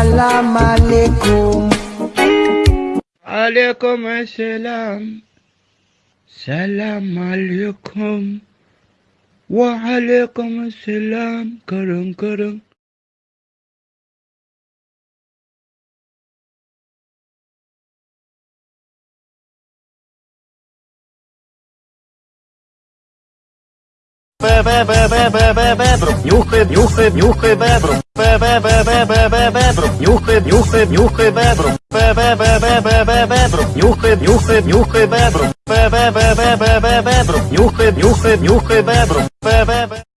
Salam alaikum. عليكم السلام سلام عليكم وعليكم السلام كرم كرم Нюхай, нюхай, нюхай бебру. Бебру. Нюхай, нюхай, нюхай бебру. Бебру. Нюхай, нюхай, нюхай бебру. Бебру. Нюхай, нюхай, нюхай бебру.